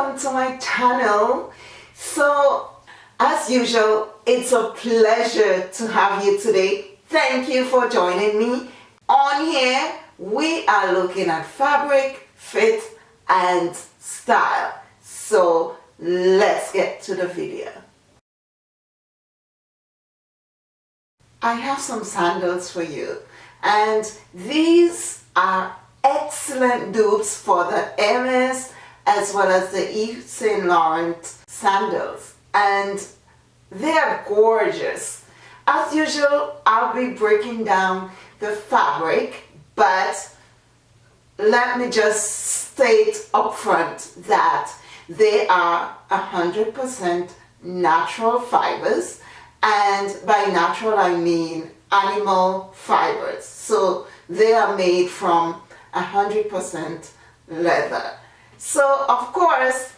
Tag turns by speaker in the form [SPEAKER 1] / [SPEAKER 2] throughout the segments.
[SPEAKER 1] welcome to my channel. So as usual it's a pleasure to have you today. Thank you for joining me. On here we are looking at fabric fit and style. So let's get to the video. I have some sandals for you and these are excellent dupes for the Hermes as well as the Yves Saint Laurent sandals. And they are gorgeous. As usual I'll be breaking down the fabric but let me just state up front that they are 100% natural fibers and by natural I mean animal fibers. So they are made from 100% leather so of course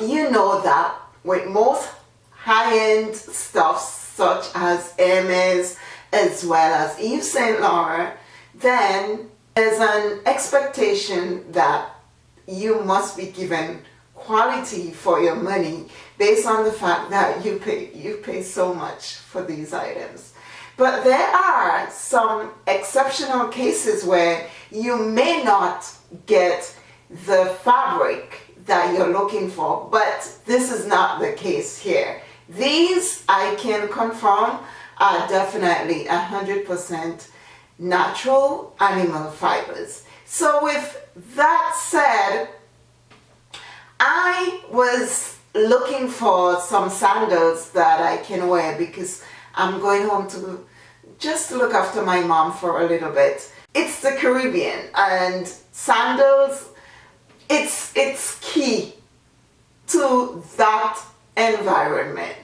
[SPEAKER 1] you know that with most high-end stuff such as Hermes as well as Yves Saint Laurent then there's an expectation that you must be given quality for your money based on the fact that you pay you pay so much for these items. But there are some exceptional cases where you may not get the fabric that you're looking for but this is not the case here these I can confirm are definitely a hundred percent natural animal fibers so with that said I was looking for some sandals that I can wear because I'm going home to just look after my mom for a little bit. It's the Caribbean and sandals, it's, it's key to that environment.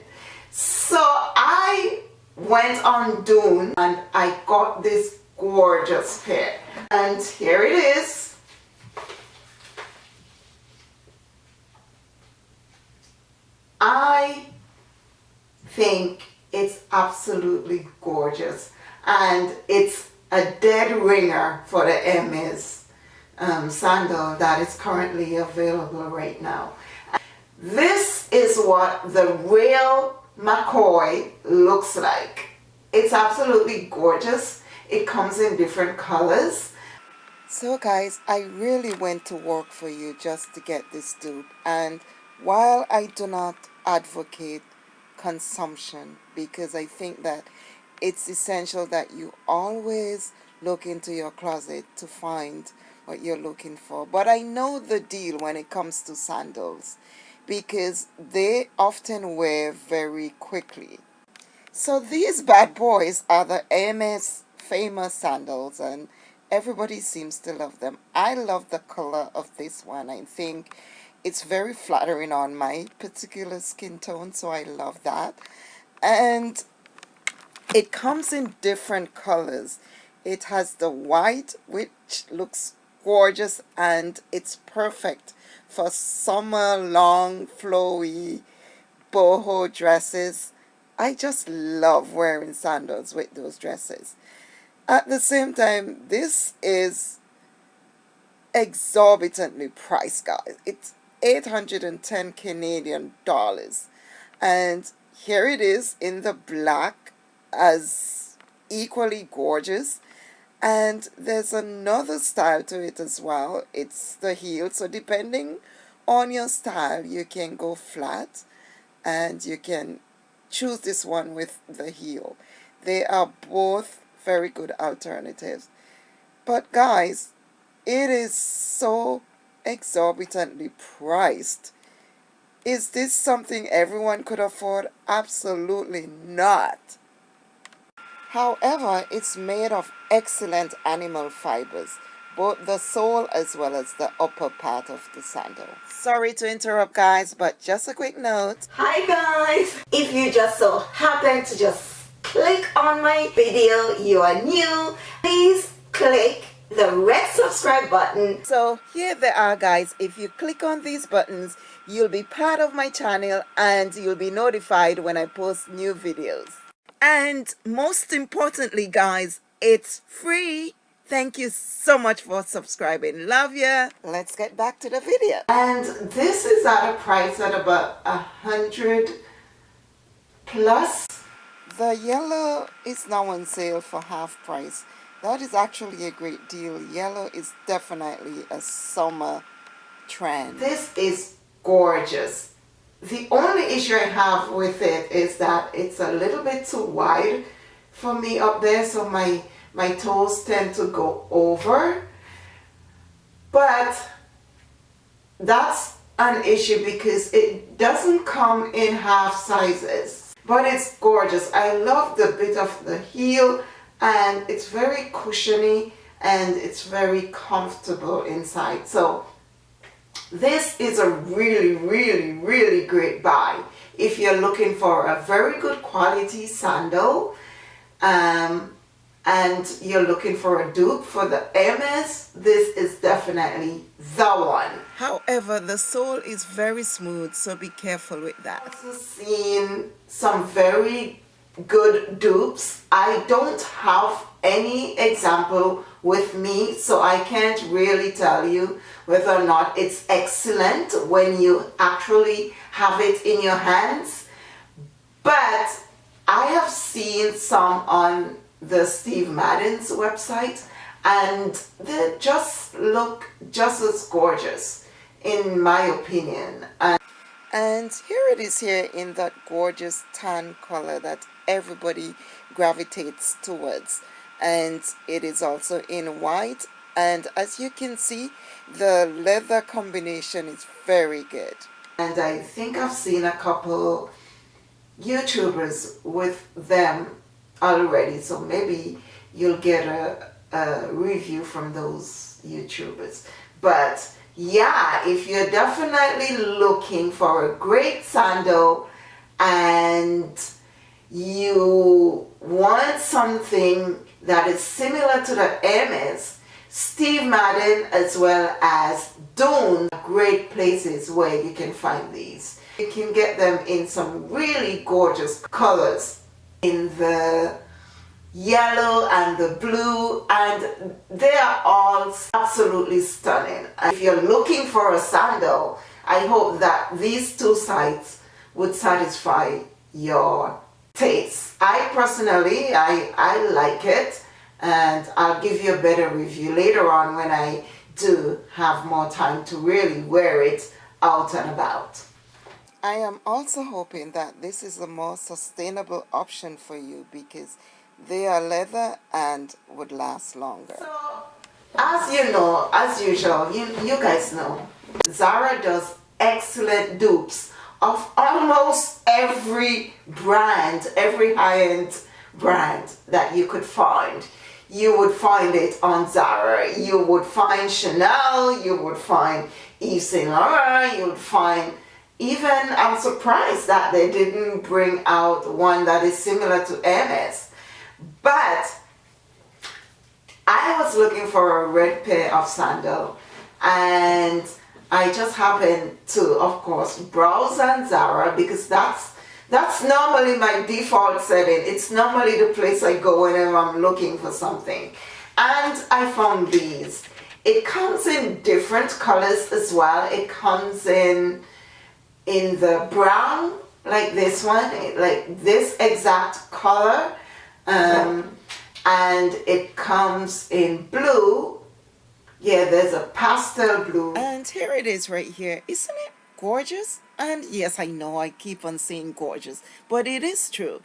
[SPEAKER 1] So I went on Dune and I got this gorgeous pair. And here it is. I think it's absolutely gorgeous and it's a dead ringer for the Hermes um, sandal that is currently available right now. This is what the real McCoy looks like. It's absolutely gorgeous. It comes in different colors. So guys, I really went to work for you just to get this dupe and while I do not advocate consumption because I think that it's essential that you always look into your closet to find what you're looking for. But I know the deal when it comes to sandals because they often wear very quickly. So these bad boys are the Hermes famous sandals and everybody seems to love them. I love the color of this one. I think it's very flattering on my particular skin tone so I love that and it comes in different colors it has the white which looks gorgeous and it's perfect for summer long flowy boho dresses. I just love wearing sandals with those dresses. At the same time this is exorbitantly priced guys. It's 810 Canadian dollars. And here it is in the black as equally gorgeous and there's another style to it as well it's the heel so depending on your style you can go flat and you can choose this one with the heel they are both very good alternatives but guys it is so exorbitantly priced. Is this something everyone could afford? Absolutely not. However, it's made of excellent animal fibers, both the sole as well as the upper part of the sandal. Sorry to interrupt guys, but just a quick note. Hi guys! If you just so happen to just click on my video, you are new, please click the red subscribe button. So here they are guys. If you click on these buttons, you'll be part of my channel and you'll be notified when I post new videos. And most importantly guys, it's free.
[SPEAKER 2] Thank you so much for subscribing. Love ya. Let's get back to the video.
[SPEAKER 1] And this is at a price at about a hundred plus.
[SPEAKER 2] The yellow is now on sale for half price. That is actually a great deal. Yellow is definitely a summer trend.
[SPEAKER 1] This is gorgeous. The only issue I have with it is that it's a little bit too wide for me up there so my my toes tend to go over but that's an issue because it doesn't come in half sizes but it's gorgeous. I love the bit of the heel and it's very cushiony and it's very comfortable inside. So this is a really really really great buy if you're looking for a very good quality sandal. Um, and you're looking for a dupe for the Hermes, this is definitely the one.
[SPEAKER 2] However, the sole is very smooth, so be careful with that.
[SPEAKER 1] I've also seen some very good dupes. I don't have any example with me, so I can't really tell you whether or not it's excellent when you actually have it in your hands. But I have seen some on the Steve Madden's website and they just look just as gorgeous in my opinion. And,
[SPEAKER 2] and here it is here in that gorgeous tan color that everybody gravitates towards. And it is also in white. And as you can see the leather combination is very good.
[SPEAKER 1] And I think I've seen a couple YouTubers with them already so maybe you'll get a, a review from those YouTubers. But yeah if you're definitely looking for a great sandal and you want something that is similar to the Hermes Steve Madden as well as Dune great places where you can find these. You can get them in some really gorgeous colors in the yellow and the blue and they are all absolutely stunning. If you're looking for a sandal, I hope that these two sites would satisfy your taste. I personally, I, I like it and I'll give you a better review later on when I do have more time to really wear it out and about.
[SPEAKER 2] I am also hoping that this is a more sustainable option for you because they are leather and would last longer.
[SPEAKER 1] So, as you know, as usual, you, you guys know, Zara does excellent dupes of almost every brand, every high-end brand that you could find. You would find it on Zara, you would find Chanel, you would find Yves Saint Laurent, you would find even I'm surprised that they didn't bring out one that is similar to Hermes. But I was looking for a red pair of sandal and I just happened to, of course, browse on Zara because that's that's normally my default setting. It's normally the place I go whenever I'm looking for something. And I found these. It comes in different colors as well. It comes in in the brown like this one like this exact color um, and it comes in blue. Yeah there's a pastel blue.
[SPEAKER 2] And here it is right here. Isn't it gorgeous? And yes I know I keep on saying gorgeous but it is true.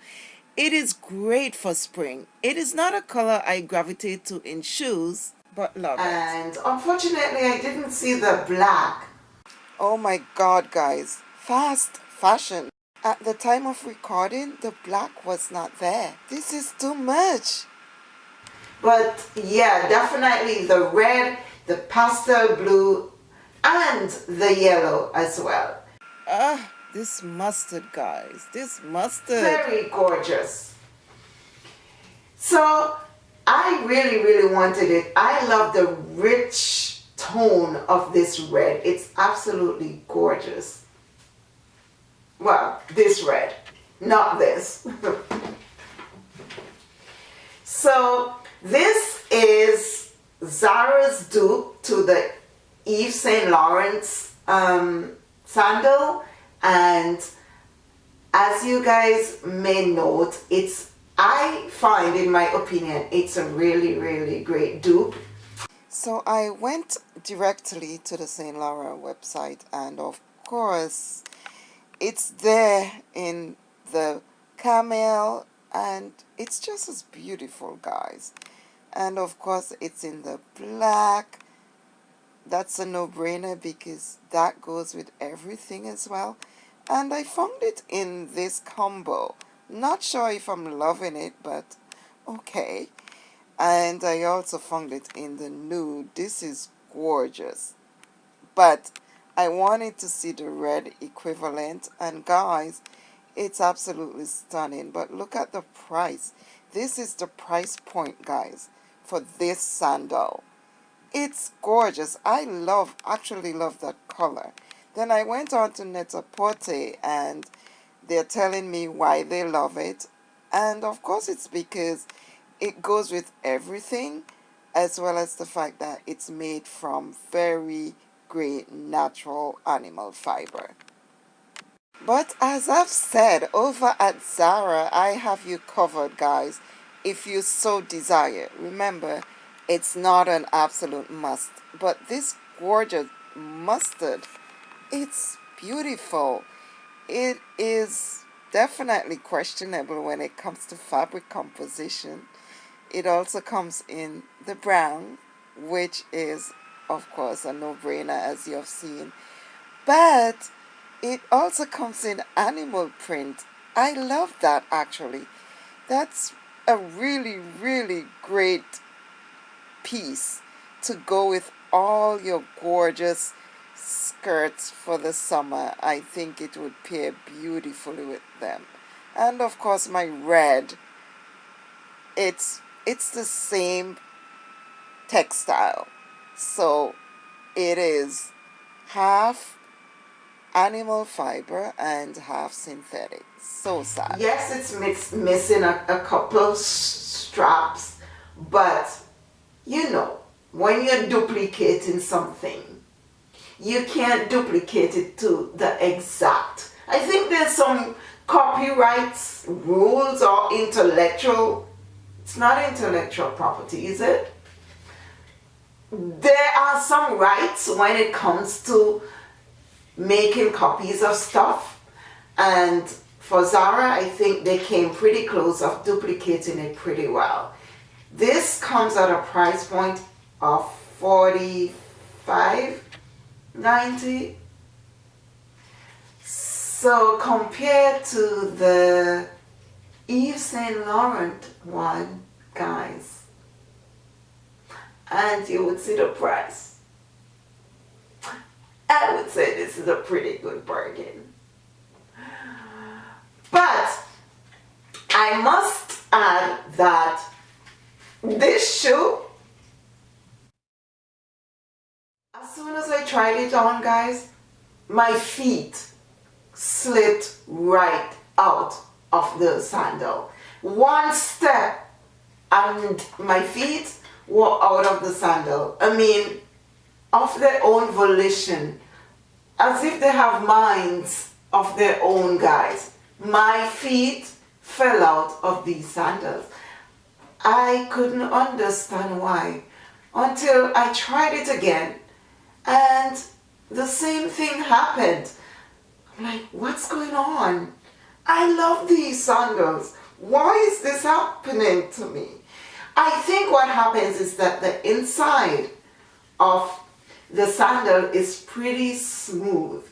[SPEAKER 2] It is great for spring. It is not a color I gravitate to in shoes but love
[SPEAKER 1] and it. And unfortunately I didn't see the black.
[SPEAKER 2] Oh my god guys fast fashion. At the time of recording, the black was not there. This is too much.
[SPEAKER 1] But yeah, definitely the red, the pastel blue, and the yellow as well.
[SPEAKER 2] Ah, this mustard, guys. This mustard.
[SPEAKER 1] Very gorgeous. So, I really, really wanted it. I love the rich tone of this red. It's absolutely gorgeous well this red not this. So this is Zara's dupe to the Yves Saint Laurent um, sandal. And as you guys may note it's I find in my opinion it's a really really great dupe.
[SPEAKER 2] So I went directly to the Saint Laurent website and of course it's there in the camel and it's just as beautiful guys. And of course it's in the black. That's a no-brainer because that goes with everything as well. And I found it in this combo. Not sure if I'm loving it but okay. And I also found it in the nude. This is gorgeous. But I wanted to see the red equivalent and guys it's absolutely stunning but look at the price this is the price point guys for this sandal it's gorgeous. I love, actually love that color. Then I went on to Net-a-Porter and they're telling me why they love it. And of course it's because it goes with everything as well as the fact that it's made from very natural animal fiber. But as I've said, over at Zara, I have you covered, guys, if you so desire. Remember, it's not an absolute must, but this gorgeous mustard, it's beautiful. It is definitely questionable when it comes to fabric composition. It also comes in the brown, which is, of course, a no-brainer as you have seen. But it also comes in animal print. I love that actually. That's a really, really great piece to go with all your gorgeous skirts for the summer. I think it would pair beautifully with them. And of course my red, it's, it's the same textile. So it is half animal fiber and half synthetic. So sad.
[SPEAKER 1] Yes, it's missing a, a couple straps, but you know, when you're duplicating something, you can't duplicate it to the exact. I think there's some copyrights rules or intellectual, it's not intellectual property, is it? There are some rights when it comes to making copies of stuff and for Zara I think they came pretty close of duplicating it pretty well. This comes at a price point of 45 90 so compared to the Yves Saint Laurent one guys and you would see the price I would say this is a pretty good bargain but I must add that this shoe, as soon as I tried it on guys, my feet slipped right out of the sandal. One step and my feet were out of the sandal. I mean, of their own volition, as if they have minds of their own guys. My feet fell out of these sandals. I couldn't understand why until I tried it again and the same thing happened. I'm like, what's going on? I love these sandals. Why is this happening to me? I think what happens is that the inside of the sandal is pretty smooth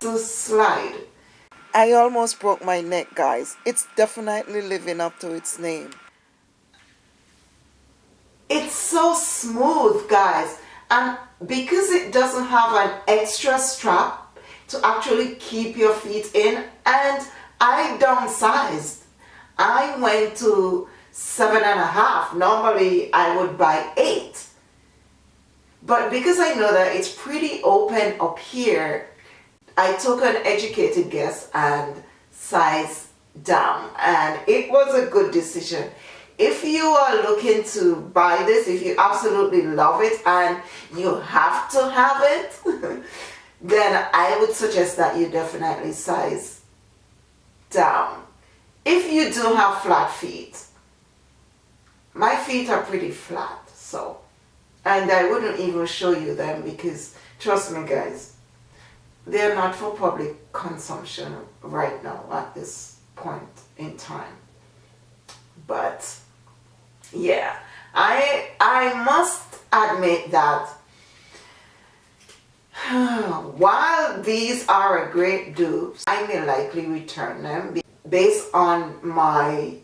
[SPEAKER 1] to slide. I almost broke my neck guys. It's definitely living up to its name. It's so smooth, guys. And because it doesn't have an extra strap to actually keep your feet in, and I downsized. I went to seven and a half. Normally, I would buy eight. But because I know that it's pretty open up here, I took an educated guess and size down. And it was a good decision if you are looking to buy this, if you absolutely love it and you have to have it, then I would suggest that you definitely size down. If you do have flat feet, my feet are pretty flat, so, and I wouldn't even show you them because, trust me guys, they're not for public consumption right now at this point in time. But, yeah, I, I must admit that while these are a great dupe, I may likely return them based on my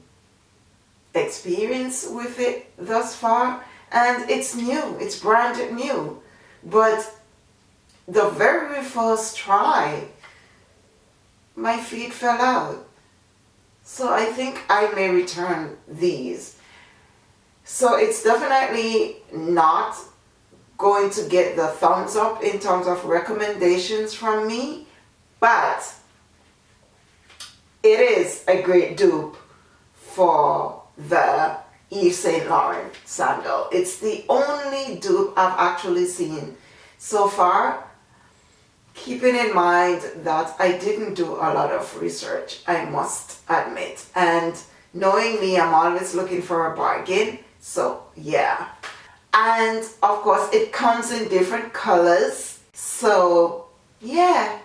[SPEAKER 1] experience with it thus far and it's new, it's brand new. But the very first try my feet fell out. So I think I may return these. So it's definitely not going to get the thumbs up in terms of recommendations from me but it is a great dupe for the Yves Saint Laurent sandal. It's the only dupe I've actually seen so far. Keeping in mind that I didn't do a lot of research, I must admit. And knowing me, I'm always looking for a bargain. So yeah. And of course, it comes in different colors. So yeah,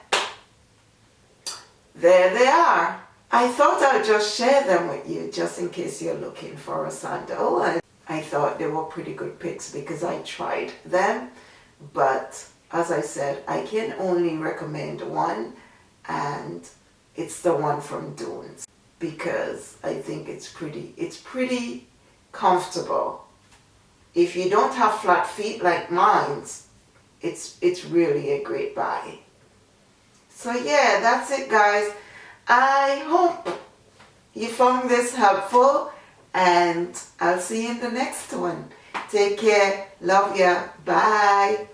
[SPEAKER 1] there they are. I thought I'd just share them with you just in case you're looking for a sandal. And I thought they were pretty good picks because I tried them. But as I said, I can only recommend one and it's the one from Dunes because I think it's pretty, it's pretty comfortable. If you don't have flat feet like mine's, it's, it's really a great buy. So yeah, that's it guys. I hope you found this helpful and I'll see you in the next one. Take care. Love ya. Bye.